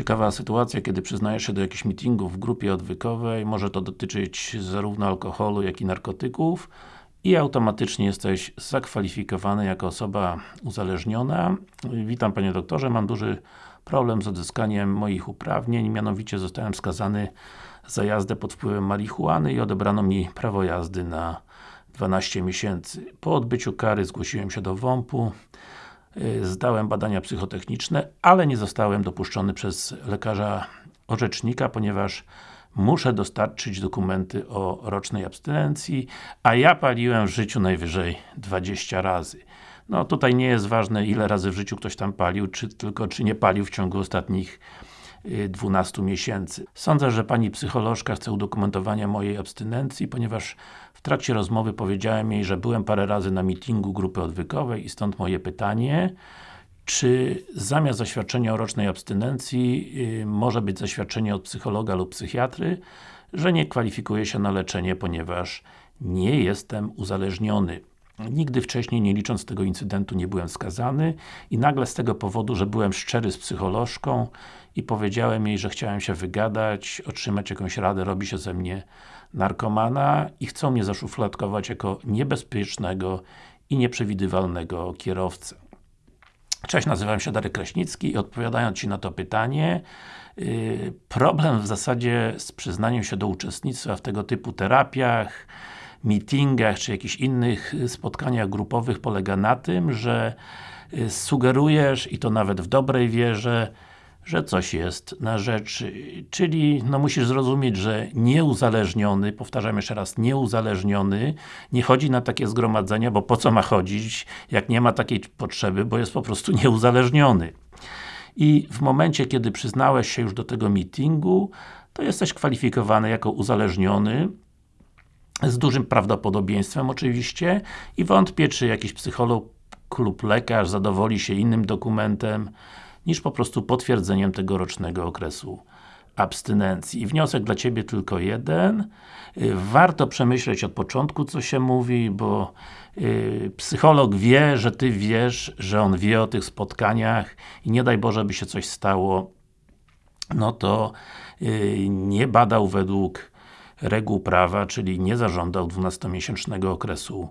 Ciekawa sytuacja, kiedy przyznajesz się do jakichś meetingów w grupie odwykowej, może to dotyczyć zarówno alkoholu, jak i narkotyków. I automatycznie jesteś zakwalifikowany jako osoba uzależniona. Witam Panie Doktorze, mam duży problem z odzyskaniem moich uprawnień, mianowicie zostałem skazany za jazdę pod wpływem marihuany i odebrano mi prawo jazdy na 12 miesięcy. Po odbyciu kary zgłosiłem się do WOMP-u, zdałem badania psychotechniczne, ale nie zostałem dopuszczony przez lekarza orzecznika, ponieważ muszę dostarczyć dokumenty o rocznej abstynencji, a ja paliłem w życiu najwyżej 20 razy. No tutaj nie jest ważne ile razy w życiu ktoś tam palił, czy tylko czy nie palił w ciągu ostatnich 12 miesięcy. Sądzę, że Pani psycholożka chce udokumentowania mojej abstynencji, ponieważ w trakcie rozmowy powiedziałem jej, że byłem parę razy na meetingu grupy odwykowej i stąd moje pytanie, czy zamiast zaświadczenia o rocznej abstynencji yy, może być zaświadczenie od psychologa lub psychiatry, że nie kwalifikuję się na leczenie, ponieważ nie jestem uzależniony. Nigdy wcześniej, nie licząc tego incydentu, nie byłem skazany i nagle z tego powodu, że byłem szczery z psycholożką i powiedziałem jej, że chciałem się wygadać, otrzymać jakąś radę, robi się ze mnie narkomana i chcą mnie zaszufladkować jako niebezpiecznego i nieprzewidywalnego kierowcę. Cześć, nazywam się Darek Kraśnicki i odpowiadając Ci na to pytanie, yy, problem w zasadzie z przyznaniem się do uczestnictwa w tego typu terapiach, meetingach, czy jakichś innych spotkaniach grupowych polega na tym, że y, sugerujesz, i to nawet w dobrej wierze, że coś jest na rzeczy. Czyli, no musisz zrozumieć, że nieuzależniony, powtarzam jeszcze raz, nieuzależniony, nie chodzi na takie zgromadzenia, bo po co ma chodzić, jak nie ma takiej potrzeby, bo jest po prostu nieuzależniony. I w momencie, kiedy przyznałeś się już do tego meetingu, to jesteś kwalifikowany jako uzależniony, z dużym prawdopodobieństwem oczywiście i wątpię, czy jakiś psycholog lub lekarz zadowoli się innym dokumentem, niż po prostu potwierdzeniem tegorocznego okresu abstynencji. I wniosek dla Ciebie tylko jeden. Y, warto przemyśleć od początku, co się mówi, bo yy, psycholog wie, że Ty wiesz, że on wie o tych spotkaniach i nie daj Boże, by się coś stało, no to yy, nie badał według reguł prawa, czyli nie zażądał 12-miesięcznego okresu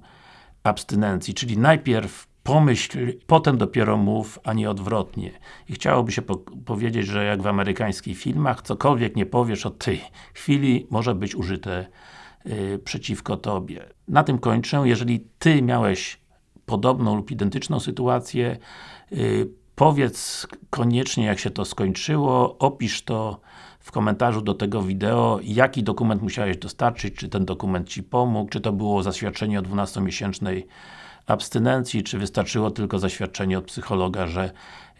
abstynencji, czyli najpierw pomyśl, potem dopiero mów, a nie odwrotnie. I chciałoby się po powiedzieć, że jak w amerykańskich filmach, cokolwiek nie powiesz od tej chwili, może być użyte yy, przeciwko Tobie. Na tym kończę. Jeżeli Ty miałeś podobną lub identyczną sytuację, yy, powiedz koniecznie jak się to skończyło, opisz to w komentarzu do tego wideo, jaki dokument musiałeś dostarczyć, czy ten dokument Ci pomógł, czy to było zaświadczenie o 12-miesięcznej abstynencji, czy wystarczyło tylko zaświadczenie od psychologa, że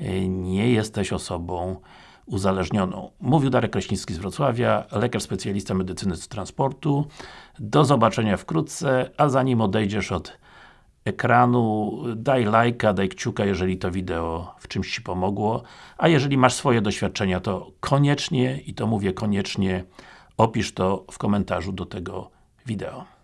y, nie jesteś osobą uzależnioną. Mówił Darek Kraśnicki z Wrocławia, lekarz specjalista medycyny transportu. Do zobaczenia wkrótce, a zanim odejdziesz od ekranu, daj lajka, daj kciuka, jeżeli to wideo w czymś Ci pomogło, a jeżeli masz swoje doświadczenia, to koniecznie, i to mówię koniecznie, opisz to w komentarzu do tego wideo.